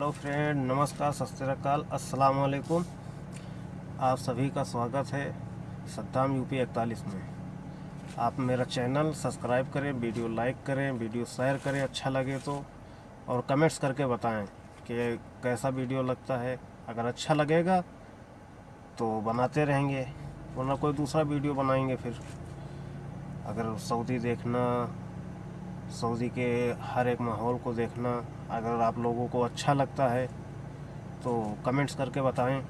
Hello friend, नमस्कार, सत श्रीकाल अस्सलाम वालेकुम आप सभी का स्वागत है सद्दाम यूपी इकतालीस में। आप मेरा चैनल सब्सक्राइब करें, वीडियो लाइक करें, वीडियो शेयर करें अच्छा लगे तो और कमेंट्स करके बताएँ कि कैसा वीडियो लगता है। अगर अच्छा लगेगा तो बनाते रहेंगे, वरना कोई दूसरा वीडियो बनाएँगे फिर। अगर सऊदी देखना, सऊदी के हर एक माहौल को देखना अगर आप लोगों को अच्छा लगता है तो कमेंट्स करके बताएँ।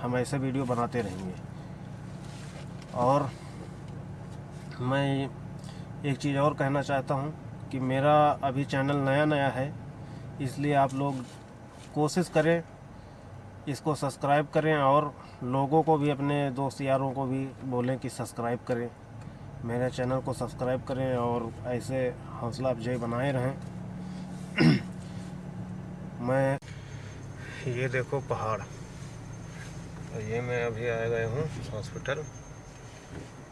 हम ऐसे वीडियो बनाते रहेंगे। और मैं एक चीज़ और कहना चाहता हूँ कि मेरा अभी चैनल नया नया है, इसलिए आप लोग कोशिश करें, इसको सब्सक्राइब करें और लोगों को भी, अपने दोस्त यारों को भी बोलें कि सब्सक्राइब करें। मेरे चैनल को सब्सक्राइब करें और ऐसे हौसला अफजाई बनाए रहें। मैं, ये देखो पहाड़। और ये मैं अभी आया गए हूँ हॉस्पिटल।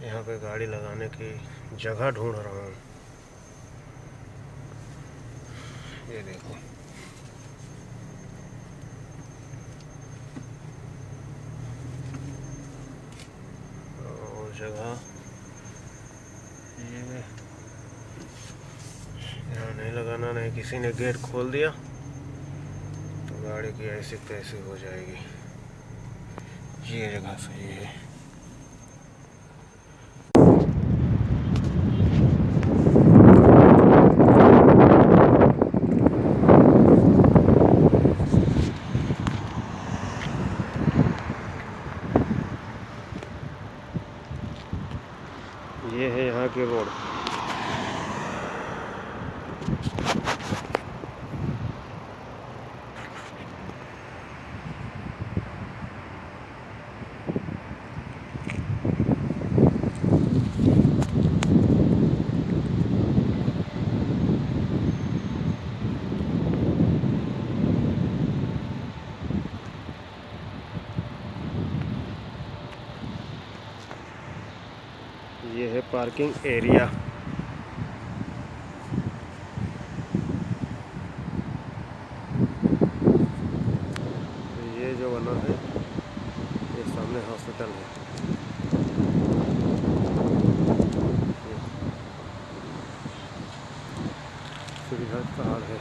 यहाँ पे गाड़ी लगाने की जगह ढूंढ रहा हूँ। ये देखो। जगह, ये यहाँ नहीं लगाना, नहीं किसी ने गेट खोल दिया। गाड़ी की ऐसी तैसी हो जाएगी। ये जगह सही है ये है यहाँ की रोड ये है पार्किंग एरिया। ये जो बना है, ये सामने हॉस्पिटल है। सुविधा कार्ड है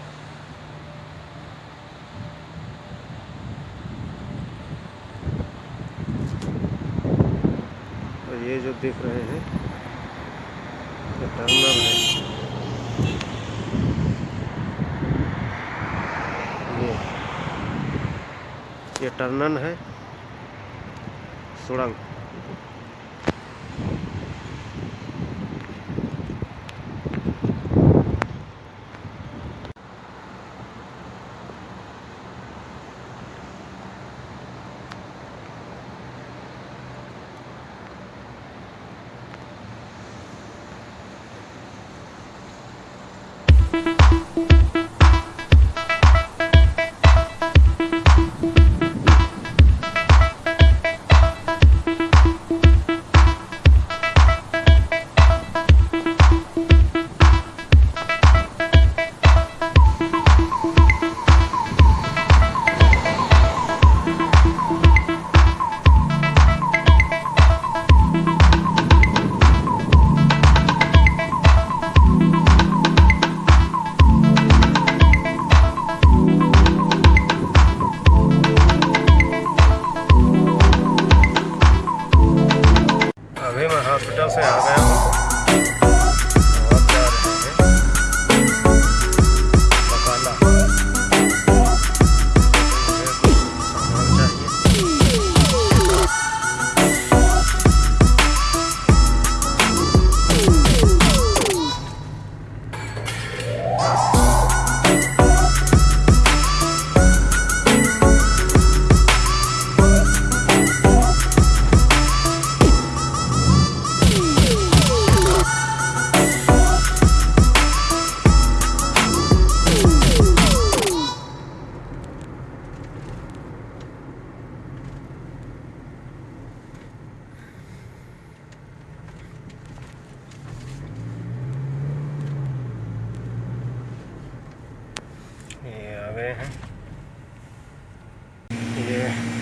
और ये जो देख रहे हैं ये टर्मिनल है। ये ये टर्नन है सुड़ंग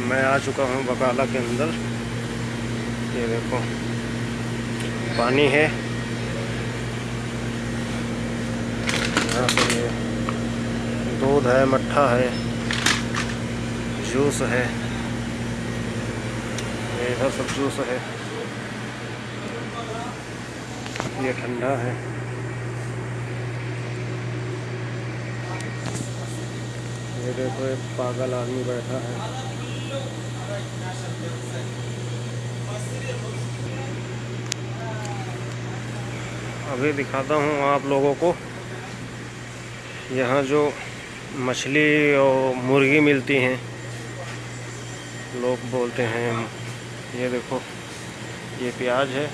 मैं आ चुका हूँ बकाला के अंदर। ये देखो, पानी है। यहाँ पे ये दूध है, मट्ठा है, जूस है। ये इधर सब जूस है। ये ठंडा है। ये देखो, एक पागल आदमी बैठा है। अभी दिखाता हूँ आप लोगों को। यहाँ जो मछली और मुर्गी मिलती हैं, लोग बोलते हैं, ये देखो, ये प्याज है,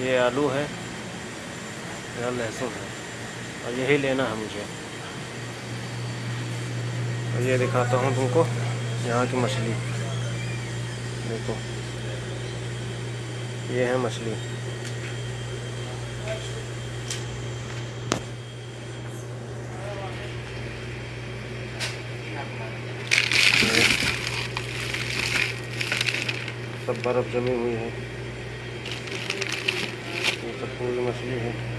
ये आलू है, यह लहसुन है, और यही लेना है मुझे। ये दिखाता हूँ तुमको यहाँ की मछली। देखो। ये है मछली। सब बर्फ़ जमी हुई है। ये सब पूरी मछली है।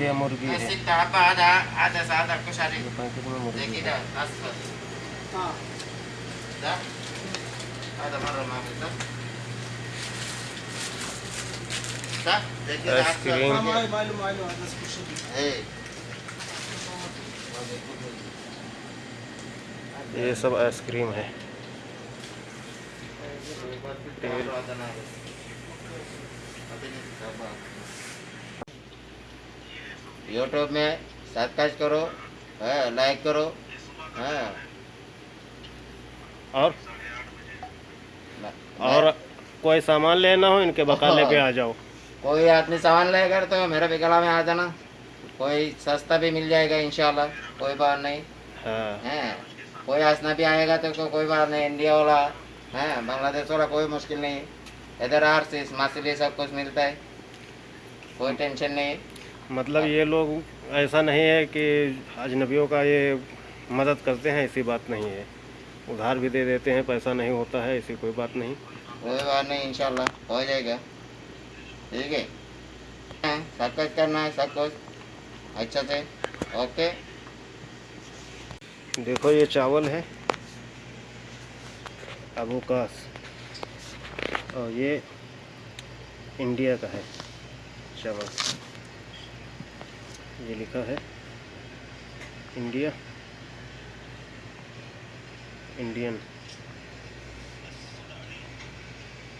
ये मुर्गी है पैकेट में मुर्गी है आइसक्रीम. ये सब आइसक्रीम है तेल। यूट्यूब में सब्सक्राइब करो हाँ, लाइक करो हाँ। और? और कोई सामान लेना हो इनके बकाले पे आ जाओ। कोई आदमी सामान लेकर तो मेरे बिकला में आ जाना। कोई सस्ता भी मिल जाएगा इंशाल्लाह कोई बात नहीं। हाँ। है कोई हंसना भी आएगा तो को, कोई बात नहीं इंडिया वाला है बांग्लादेश वाला कोई मुश्किल नहीं। इधर आर से मछली सब कुछ मिलता है। कोई टेंशन नहीं मतलब ये लोग ऐसा नहीं है कि अजनबियों का ये मदद करते हैं ऐसी बात नहीं है। उधार भी दे देते हैं पैसा नहीं होता है ऐसी कोई बात नहीं। कोई बात नहीं इंशाल्लाह हो जाएगा। ठीक है। सब कुछ करना है सब कुछ। अच्छा से। ओके। देखो ये चावल है। अबूकास और ये इंडिया का है। चावल ये लिखा है, इंडिया, इंडियन।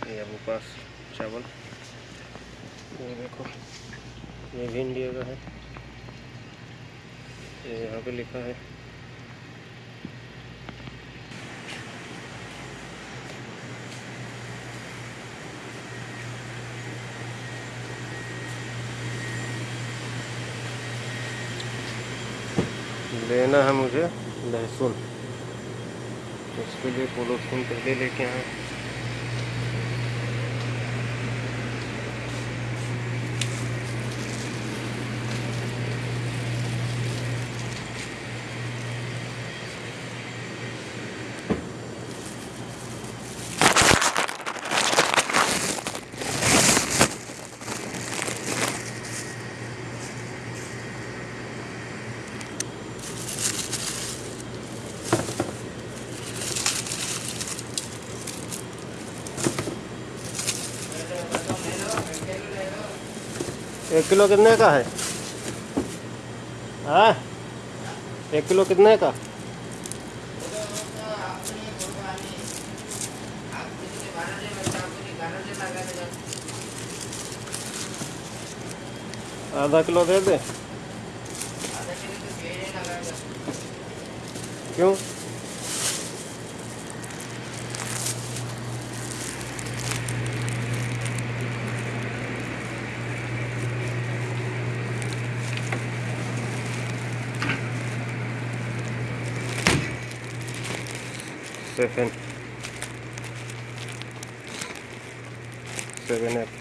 ये अबूकास चावल। ये देखो, ये भी इंडिया का है। ये यहाँ पे लिखा है। लेना है मुझे। लहसुन। उसके लिए पोलोथीन पहले लेके आए। एक किलो कितने का है? हाँ? एक किलो कितने का? आधा किलो दे दे। क्यों? seven seven up